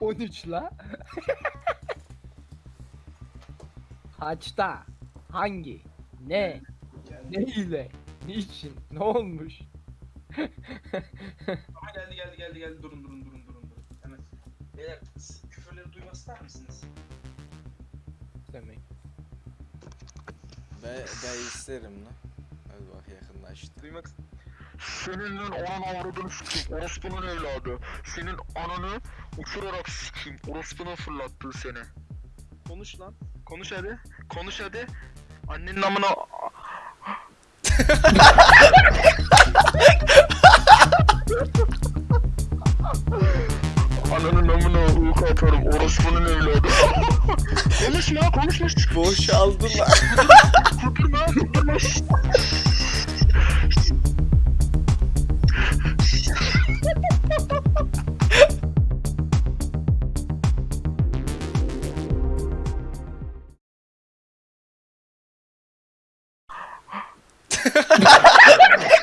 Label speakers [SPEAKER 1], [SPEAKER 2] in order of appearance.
[SPEAKER 1] 13 la. Kaçta? Hangi? Ne? Ne ile? Niçin? Ne olmuş?
[SPEAKER 2] Aha geldi geldi geldi geldi durun durun durun durun durun. Hemen. Beyler siz küfürleri duymak ister misiniz?
[SPEAKER 1] Demek.
[SPEAKER 3] Ben, ben isterim lan. Hadi bak yakınlaştı.
[SPEAKER 2] Duymak
[SPEAKER 4] Senin lan ananı avradını sikeyim. Orospunun evladı. Senin ananı uçurarak sikeyim. Orospunun fırlattığı seni. Konuş lan. Konuş hadi. Konuş hadi. Annenin amına... Ananın amına uyku atarım. Orospunun evladı. konuşma konuşma.
[SPEAKER 3] Boşaldı lan.
[SPEAKER 4] Kudurma ハハハハ!